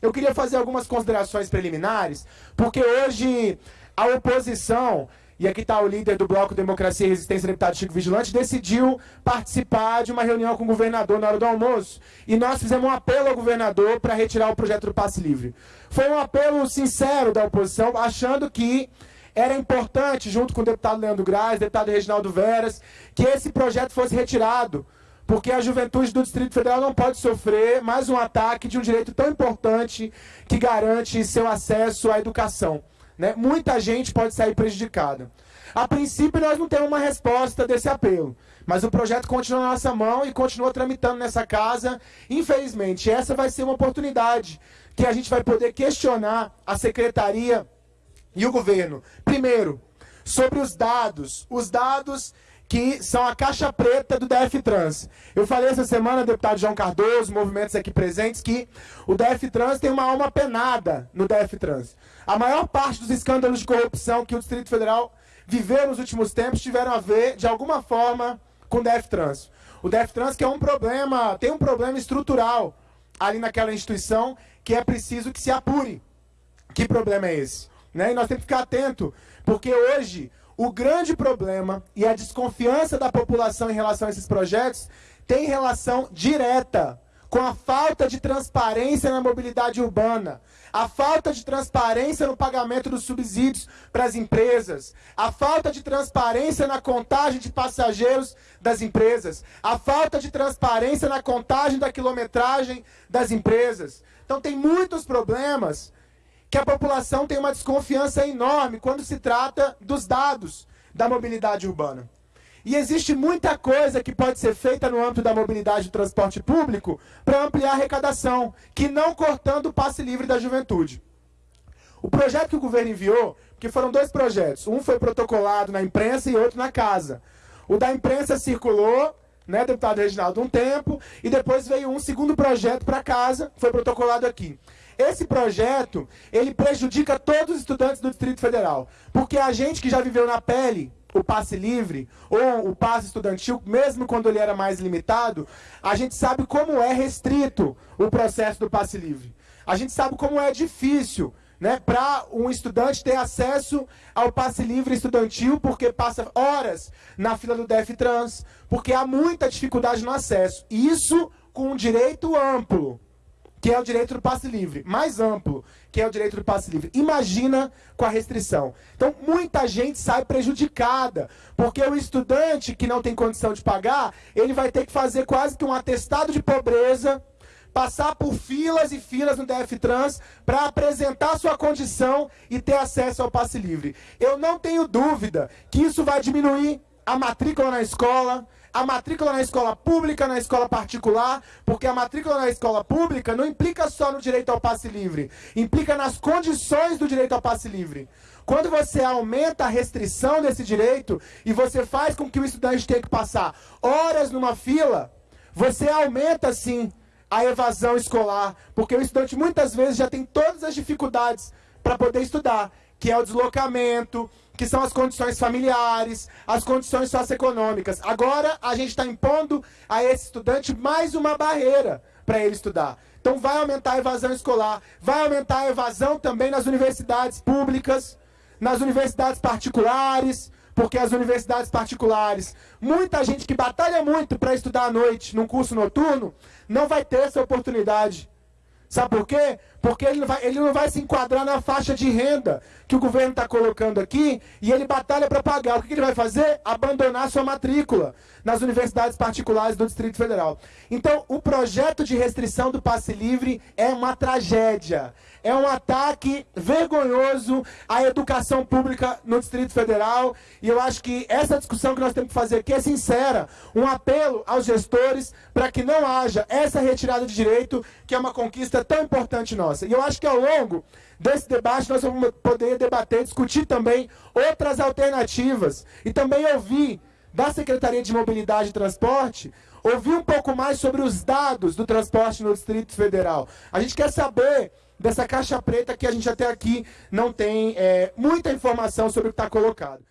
eu queria fazer algumas considerações preliminares, porque hoje a oposição, e aqui está o líder do Bloco Democracia e Resistência, deputado Chico Vigilante, decidiu participar de uma reunião com o governador na hora do almoço, e nós fizemos um apelo ao governador para retirar o projeto do passe livre. Foi um apelo sincero da oposição, achando que era importante, junto com o deputado Leandro Graz, deputado Reginaldo Veras, que esse projeto fosse retirado, porque a juventude do Distrito Federal não pode sofrer mais um ataque de um direito tão importante que garante seu acesso à educação. Né? Muita gente pode sair prejudicada. A princípio, nós não temos uma resposta desse apelo, mas o projeto continua na nossa mão e continua tramitando nessa casa. Infelizmente, essa vai ser uma oportunidade que a gente vai poder questionar a secretaria e o governo. Primeiro, sobre os dados. Os dados que são a caixa preta do DF Trans. Eu falei essa semana, deputado João Cardoso, movimentos aqui presentes, que o DF Trans tem uma alma penada no DF Trans. A maior parte dos escândalos de corrupção que o Distrito Federal viveu nos últimos tempos tiveram a ver, de alguma forma, com o DF Trans. O DF Trans que é um problema, tem um problema estrutural ali naquela instituição que é preciso que se apure. Que problema é esse? Né? E nós temos que ficar atento, porque hoje o grande problema e a desconfiança da população em relação a esses projetos tem relação direta com a falta de transparência na mobilidade urbana, a falta de transparência no pagamento dos subsídios para as empresas, a falta de transparência na contagem de passageiros das empresas, a falta de transparência na contagem da quilometragem das empresas. Então tem muitos problemas que a população tem uma desconfiança enorme quando se trata dos dados da mobilidade urbana. E existe muita coisa que pode ser feita no âmbito da mobilidade do transporte público para ampliar a arrecadação, que não cortando o passe livre da juventude. O projeto que o governo enviou, que foram dois projetos, um foi protocolado na imprensa e outro na casa. O da imprensa circulou, né, deputado Reginaldo, um tempo, e depois veio um segundo projeto para casa, foi protocolado aqui. Esse projeto, ele prejudica todos os estudantes do Distrito Federal, porque a gente que já viveu na pele o passe livre ou o passe estudantil, mesmo quando ele era mais limitado, a gente sabe como é restrito o processo do passe livre. A gente sabe como é difícil né, para um estudante ter acesso ao passe livre estudantil, porque passa horas na fila do DF Trans, porque há muita dificuldade no acesso. Isso com um direito amplo que é o direito do passe livre, mais amplo, que é o direito do passe livre. Imagina com a restrição. Então, muita gente sai prejudicada, porque o estudante que não tem condição de pagar, ele vai ter que fazer quase que um atestado de pobreza, passar por filas e filas no DF Trans para apresentar sua condição e ter acesso ao passe livre. Eu não tenho dúvida que isso vai diminuir a matrícula na escola, a matrícula na escola pública, na escola particular, porque a matrícula na escola pública não implica só no direito ao passe livre, implica nas condições do direito ao passe livre. Quando você aumenta a restrição desse direito e você faz com que o estudante tenha que passar horas numa fila, você aumenta sim a evasão escolar, porque o estudante muitas vezes já tem todas as dificuldades para poder estudar, que é o deslocamento, que são as condições familiares, as condições socioeconômicas. Agora a gente está impondo a esse estudante mais uma barreira para ele estudar. Então vai aumentar a evasão escolar, vai aumentar a evasão também nas universidades públicas, nas universidades particulares, porque as universidades particulares, muita gente que batalha muito para estudar à noite, num curso noturno, não vai ter essa oportunidade. Sabe por quê? Porque ele não, vai, ele não vai se enquadrar na faixa de renda que o governo está colocando aqui e ele batalha para pagar. O que, que ele vai fazer? Abandonar sua matrícula nas universidades particulares do Distrito Federal. Então, o projeto de restrição do passe livre é uma tragédia. É um ataque vergonhoso à educação pública no Distrito Federal. E eu acho que essa discussão que nós temos que fazer aqui é sincera. Um apelo aos gestores para que não haja essa retirada de direito, que é uma conquista tão importante nossa. E eu acho que ao longo desse debate nós vamos poder debater, discutir também outras alternativas. E também ouvir da Secretaria de Mobilidade e Transporte, ouvir um pouco mais sobre os dados do transporte no Distrito Federal. A gente quer saber dessa caixa preta que a gente até aqui não tem é, muita informação sobre o que está colocado.